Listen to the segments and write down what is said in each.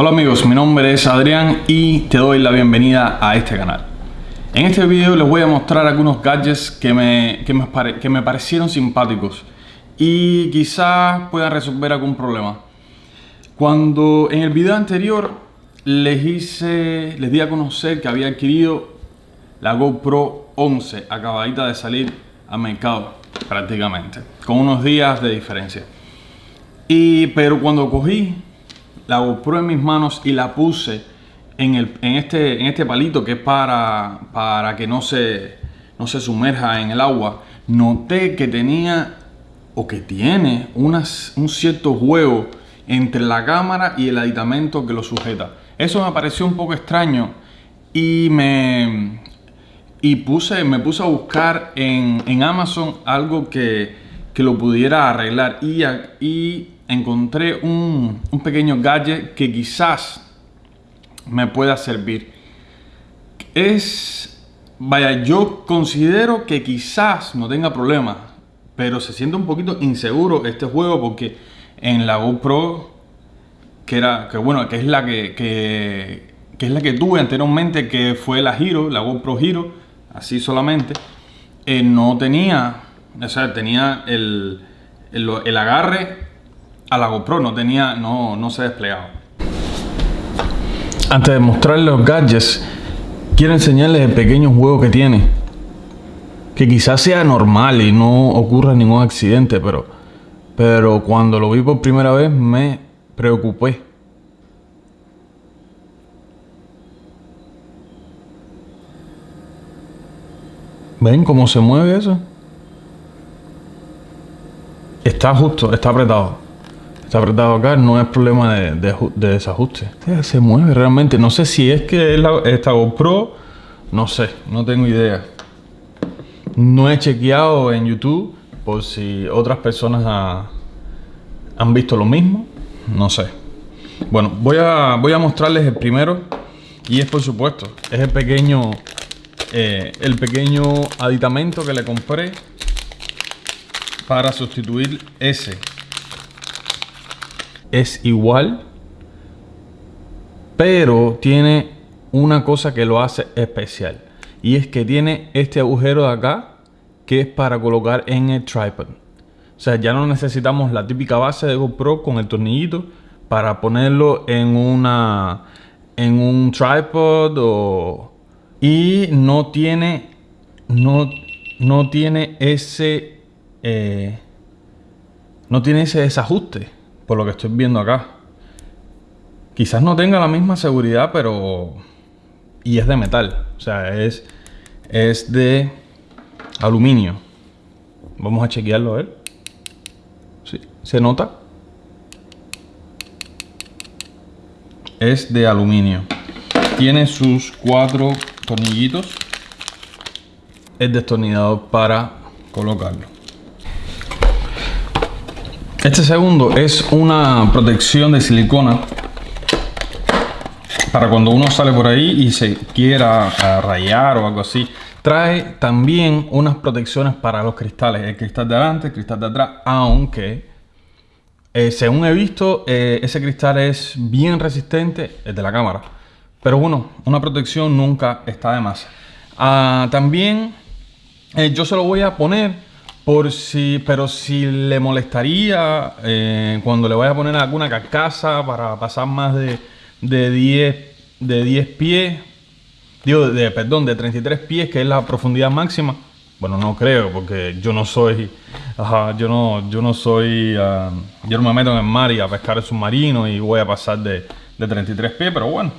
Hola amigos, mi nombre es Adrián y te doy la bienvenida a este canal. En este video les voy a mostrar algunos gadgets que me, que me, que me parecieron simpáticos y quizás puedan resolver algún problema. Cuando en el video anterior les hice, les di a conocer que había adquirido la GoPro 11 acabadita de salir al mercado prácticamente, con unos días de diferencia. Y, pero cuando cogí la GoPro en mis manos y la puse en, el, en, este, en este palito que es para, para que no se, no se sumerja en el agua, noté que tenía o que tiene unas, un cierto juego entre la cámara y el aditamento que lo sujeta. Eso me pareció un poco extraño y me, y puse, me puse a buscar en, en Amazon algo que, que, lo pudiera arreglar y, y encontré un, pequeño gadget que quizás me pueda servir. Es, vaya, yo considero que quizás no tenga problema, pero se siente un poquito inseguro este juego porque en la GoPro, que era, que bueno, que es la que, que, es la que tuve anteriormente, que fue la Hero, la GoPro Hero, así solamente, eh, no tenía, o tenía el, el, agarre a la GoPro, no tenía, no, no se desplegaba. Antes de mostrarles los gadgets, quiero enseñarles el pequeño juego que tiene. Que quizás sea normal y no ocurra ningún accidente, pero, pero cuando lo vi por primera vez me preocupé. ¿Ven cómo se mueve eso? Está justo, está apretado. Está apretado acá, no es problema de, de, de desajuste. Se mueve realmente. No sé si es que es esta GoPro, no sé, no tengo idea. No he chequeado en YouTube por si otras personas ha, han visto lo mismo. No sé. Bueno, voy a, voy a mostrarles el primero. Y es por supuesto, es el pequeño eh, el pequeño aditamento que le compré para sustituir ese es igual pero tiene una cosa que lo hace especial. Y es que tiene este agujero de acá que es para colocar en el tripod. O sea ya no necesitamos la típica base de GoPro con el tornillito para ponerlo en una en un tripod o y no tiene no, no tiene ese eh, no tiene ese desajuste por lo que estoy viendo acá. Quizás no tenga la misma seguridad pero y es de metal o sea es es de aluminio. Vamos a chequearlo a ver. ¿Sí? se nota es de aluminio. Tiene sus cuatro tornillitos. El destornillador para colocarlo este segundo es una protección de silicona para cuando uno sale por ahí y se quiera rayar o algo así. Trae también unas protecciones para los cristales. El cristal de adelante, el cristal de atrás aunque eh, según he visto eh, ese cristal es bien resistente el de la cámara. Pero bueno, una protección nunca está de más. Ah, también eh, yo se lo voy a poner por si, pero si le molestaría eh, cuando le voy a poner alguna carcasa para pasar más de, de 10 de 10 pies, digo, de, perdón, de 33 pies, que es la profundidad máxima. Bueno, no creo, porque yo no soy, ajá, yo no, yo no soy, uh, yo no me meto en el mar y a pescar el submarino y voy a pasar de, de 33 pies, pero bueno,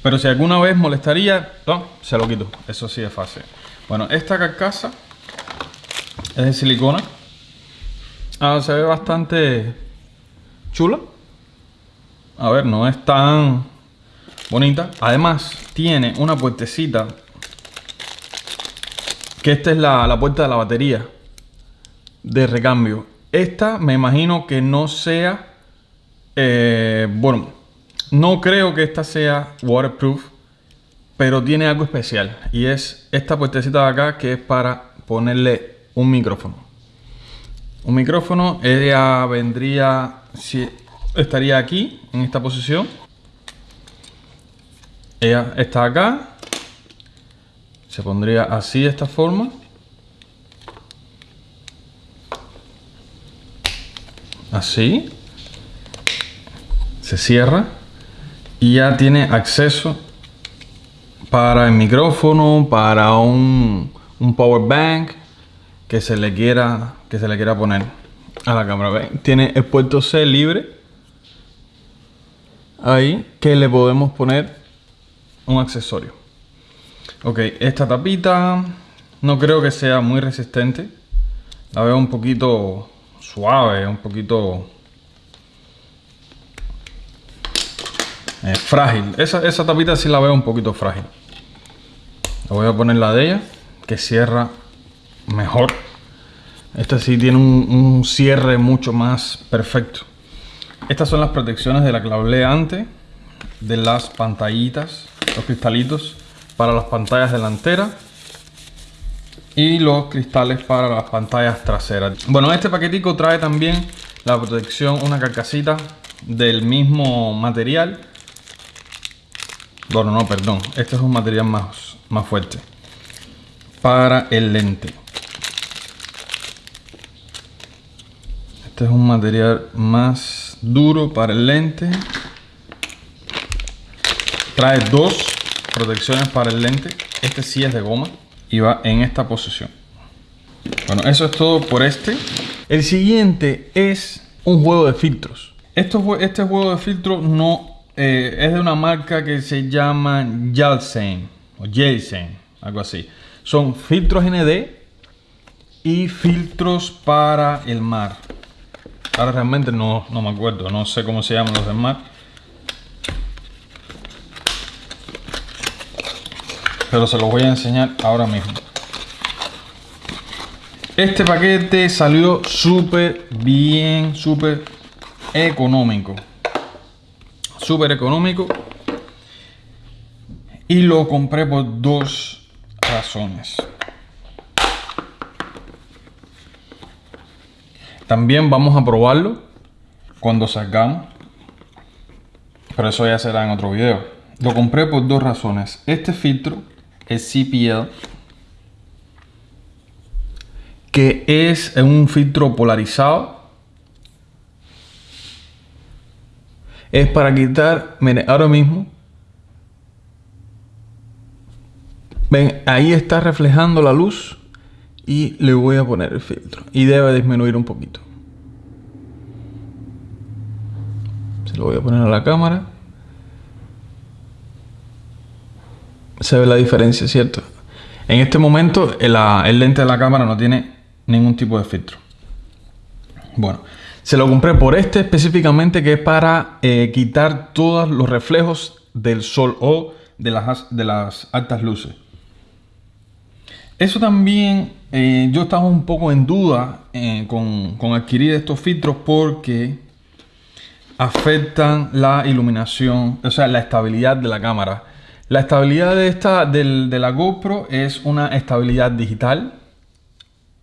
pero si alguna vez molestaría, se lo quito. Eso sí es fácil. Bueno, esta carcasa es de silicona. Ah, se ve bastante chula. A ver, no es tan bonita. Además, tiene una puertecita. Que esta es la, la puerta de la batería. De recambio. Esta me imagino que no sea... Eh, bueno, no creo que esta sea waterproof, pero tiene algo especial. Y es esta puertecita de acá que es para ponerle un micrófono. Un micrófono, ella vendría, si estaría aquí, en esta posición. ella está acá. Se pondría así de esta forma. Así. Se cierra. Y ya tiene acceso para el micrófono, para un, un power bank que se le quiera que se le quiera poner a la cámara. Tiene el puerto C libre. Ahí que le podemos poner un accesorio. Ok, esta tapita no creo que sea muy resistente. La veo un poquito suave, un poquito eh, frágil. Esa, esa tapita sí la veo un poquito frágil. La voy a poner la de ella, que cierra mejor. Esta sí tiene un, cierre mucho más perfecto. Estas son las protecciones de la que antes, de las pantallitas, los cristalitos para las pantallas delanteras y los cristales para las pantallas traseras. Bueno, este paquetico trae también la protección, una carcasita del mismo material. Bueno, no, perdón, este es un material más, más fuerte para el lente. Este es un material más duro para el lente. Trae dos protecciones para el lente. Este sí es de goma y va en esta posición. Bueno, eso es todo por este. El siguiente es un juego de filtros. Esto, este juego de filtros no eh, es de una marca que se llama Yalsen o Jelsen, algo así. Son filtros ND y filtros para el mar. Ahora realmente no, no me acuerdo, no sé cómo se llaman los demás. Pero se los voy a enseñar ahora mismo. Este paquete salió súper bien, súper económico. Súper económico. Y lo compré por dos razones. También vamos a probarlo cuando salgamos. Pero eso ya será en otro video. Lo compré por dos razones. Este filtro es CPL. Que es un filtro polarizado. Es para quitar, miren, ahora mismo. Ven, ahí está reflejando la luz y le voy a poner el filtro. Y debe disminuir un poquito. Se lo voy a poner a la cámara. Se ve la diferencia cierto en este momento el, lente de la cámara no tiene ningún tipo de filtro. Bueno se lo compré por este específicamente que es para eh, quitar todos los reflejos del sol o de las altas luces. Eso también eh, yo estaba un poco en duda eh, con, adquirir estos filtros porque afectan la iluminación, o sea, la estabilidad de la cámara. La estabilidad de, esta, de la GoPro es una estabilidad digital.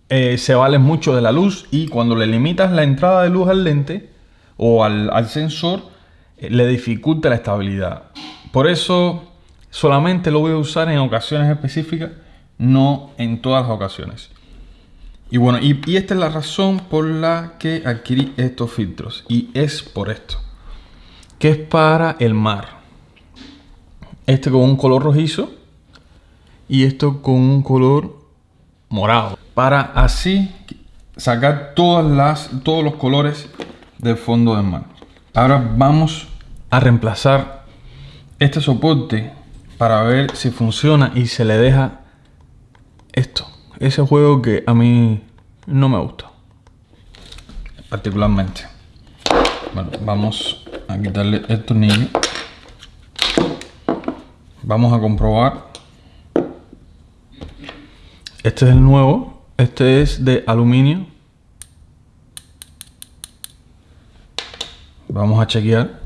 Eh, se vale mucho de la luz y cuando le limitas la entrada de luz al lente o al, al sensor, le dificulta la estabilidad. Por eso solamente lo voy a usar en ocasiones específicas no en todas las ocasiones. Y bueno, y, esta es la razón por la que adquirí estos filtros. Y es por esto. Que es para el mar. Este con un color rojizo. Y esto con un color morado. Para así sacar todas las, todos los colores del fondo del mar. Ahora vamos a reemplazar este soporte para ver si funciona y se le deja esto. Ese juego que a mí no me gusta. Particularmente. Bueno, vamos a quitarle el tornillo. Vamos a comprobar. Este es el nuevo. Este es de aluminio. Vamos a chequear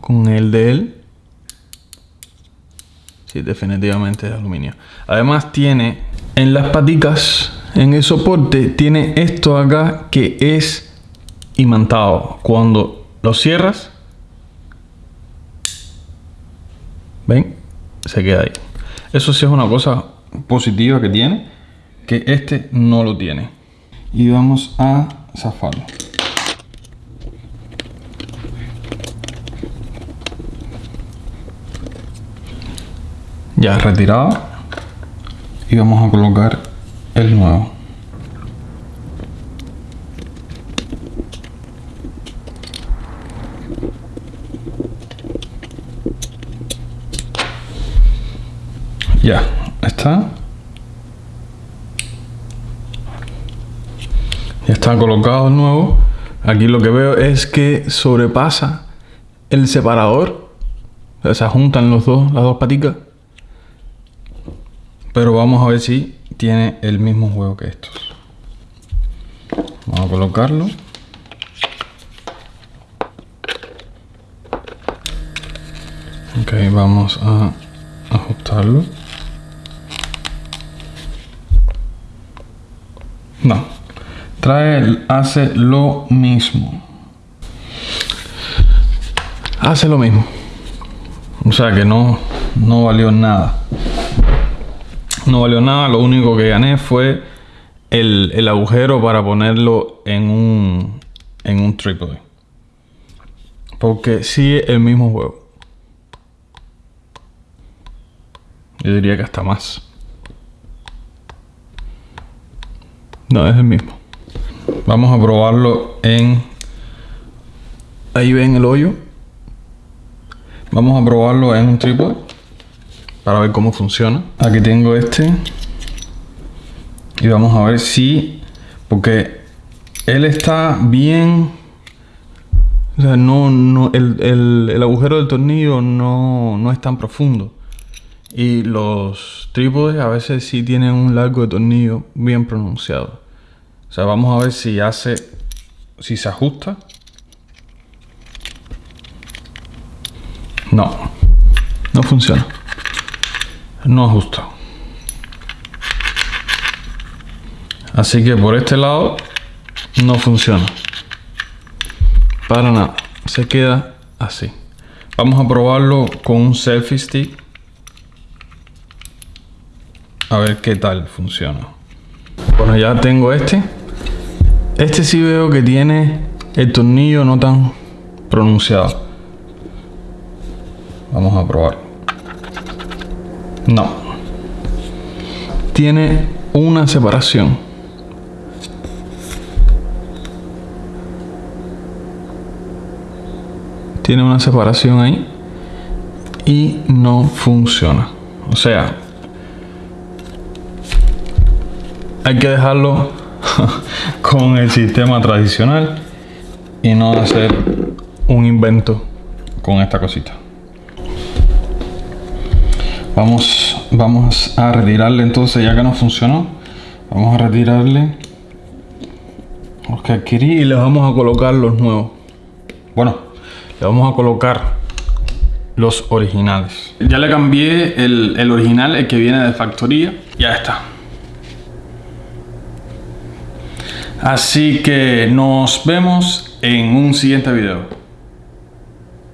con el de él. Sí, definitivamente de aluminio. Además tiene en las paticas, en el soporte, tiene esto acá que es imantado. Cuando lo cierras, ¿Ven? Se queda ahí. Eso sí es una cosa positiva que tiene, que este no lo tiene. Y vamos a zafarlo. Ya retirado. Y vamos a colocar el nuevo. Ya, está. Ya está colocado el nuevo. Aquí lo que veo es que sobrepasa el separador. O sea, se juntan los dos, las dos patitas. Pero vamos a ver si tiene el mismo juego que estos. Vamos a colocarlo. Ok, vamos a ajustarlo. No. Trae, hace lo mismo. Hace lo mismo. O sea que no, no valió nada. No valió nada. Lo único que gané fue el, el agujero para ponerlo en un, en un trípode. Porque sigue el mismo juego. Yo diría que hasta más. No, es el mismo. Vamos a probarlo en... Ahí ven el hoyo. Vamos a probarlo en un trípode. Para ver cómo funciona. Aquí tengo este. Y vamos a ver si... Porque él está bien... O sea, no, no, el, el, el agujero del tornillo no, no es tan profundo. Y los trípodes a veces sí tienen un largo de tornillo bien pronunciado. O sea, vamos a ver si hace, si se ajusta. No, no funciona. No ajusta. Así que por este lado no funciona. Para nada. Se queda así. Vamos a probarlo con un selfie stick. A ver qué tal funciona. Bueno, ya tengo este. Este sí veo que tiene el tornillo no tan pronunciado. Vamos a probar. No. Tiene una separación. Tiene una separación ahí. Y no funciona. O sea, hay que dejarlo con el sistema tradicional y no hacer un invento con esta cosita. Vamos, vamos a retirarle entonces, ya que no funcionó, vamos a retirarle los que adquirí y le vamos a colocar los nuevos. Bueno, le vamos a colocar los originales. Ya le cambié el, el original, el que viene de factoría. Ya está. Así que nos vemos en un siguiente video.